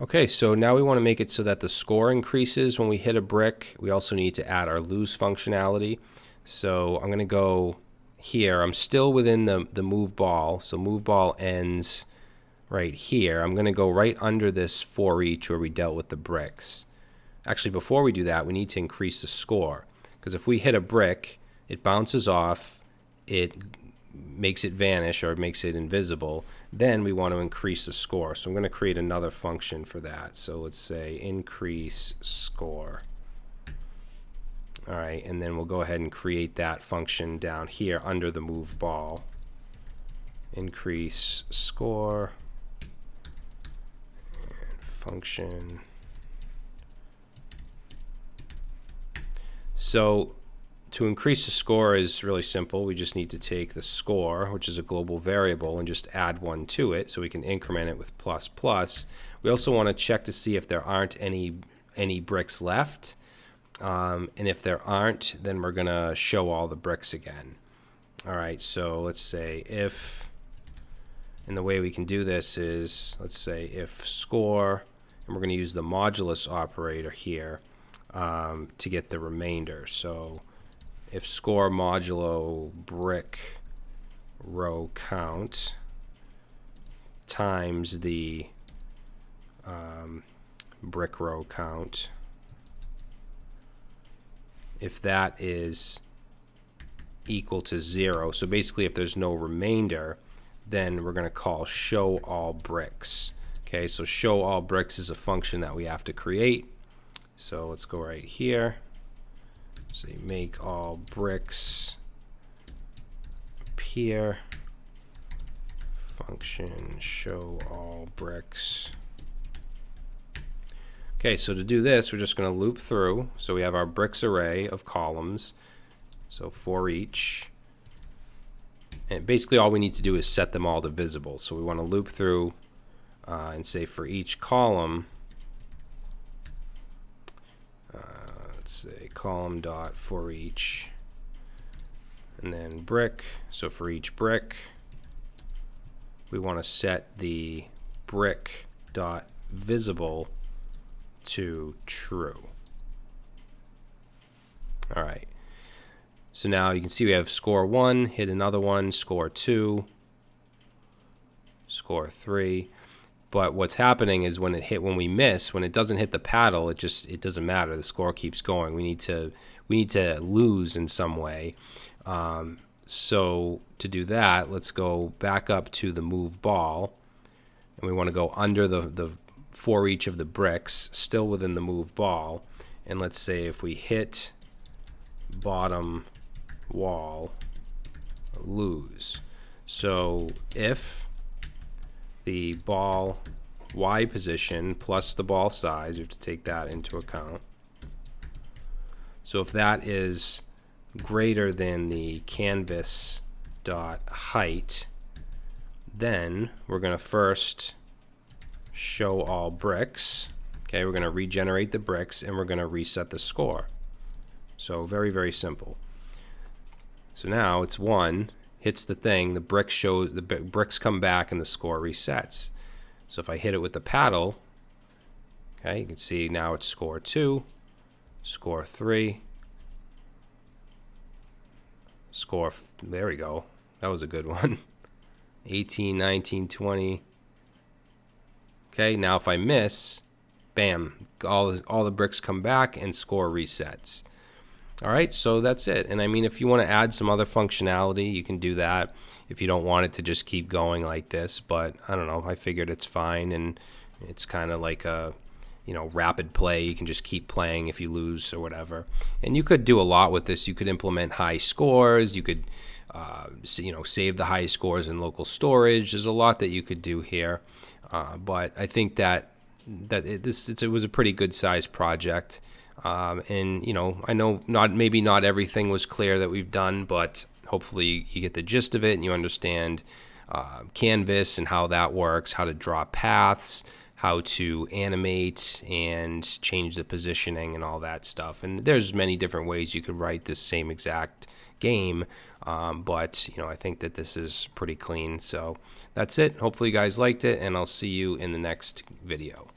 Okay, so now we want to make it so that the score increases when we hit a brick. We also need to add our lose functionality. So I'm going to go here. I'm still within the, the move ball. So move ball ends right here. I'm going to go right under this for each where we dealt with the bricks. Actually, before we do that, we need to increase the score. Because if we hit a brick, it bounces off, it makes it vanish or makes it invisible, then we want to increase the score. So I'm going to create another function for that. So let's say increase score. All right, and then we'll go ahead and create that function down here under the move ball. Increase score function. So to increase the score is really simple. We just need to take the score, which is a global variable, and just add one to it so we can increment it with plus plus. We also want to check to see if there aren't any any bricks left. Um, and if there aren't, then we're going to show all the bricks again. All right, so let's say if, and the way we can do this is, let's say if score, and we're going to use the modulus operator here um, to get the remainder. So if score modulo brick row count times the um, brick row count, if that is equal to zero, so basically if there's no remainder, then we're going to call show all bricks. Okay, so show all bricks is a function that we have to create. So let's go right here. Say make all bricks appear. Function show all bricks. Okay, so to do this, we're just going to loop through. So we have our bricks array of columns. So for each. And basically all we need to do is set them all to visible. So we want to loop through uh, and say for each column, say column dot for each. And then brick so for each brick we want to set the brick dot visible to true. All right. So now you can see we have score one hit another one score two score three but what's happening is when it hit when we miss, when it doesn't hit the paddle, it just it doesn't matter. The score keeps going. We need to we need to lose in some way. Um, so to do that, let's go back up to the move ball, and we want to go under the the for each of the bricks, still within the move ball, and let's say if we hit bottom wall, lose. So if the ball Y position plus the ball size. You have to take that into account. So if that is greater than the canvas dot height, then we're going to first show all bricks. Okay, we're going to regenerate the bricks and we're going to reset the score. So very, very simple. So now it's 1 hits the thing, the brick shows the bricks come back and the score resets. So if I hit it with the paddle, okay, you can see now it's score two, score three, score, there we go. That was a good one. 18, 19, 20. Okay, now if I miss, bam, all the, all the bricks come back and score resets. All right, so that's it. And I mean, if you want to add some other functionality, you can do that if you don't want it to just keep going like this. But I don't know, I figured it's fine and it's kind of like a, you know, rapid play. You can just keep playing if you lose or whatever. And you could do a lot with this. You could implement high scores. You could, uh, you know, save the high scores in local storage. There's a lot that you could do here. Uh, but I think that that it, this it was a pretty good sized project. Um, and you know, I know not maybe not everything was clear that we've done, but hopefully you get the gist of it and you understand uh, Canvas and how that works, how to draw paths, how to animate and change the positioning and all that stuff. And there's many different ways you could write this same exact game, um, but you know I think that this is pretty clean. So that's it. Hopefully you guys liked it, and I'll see you in the next video.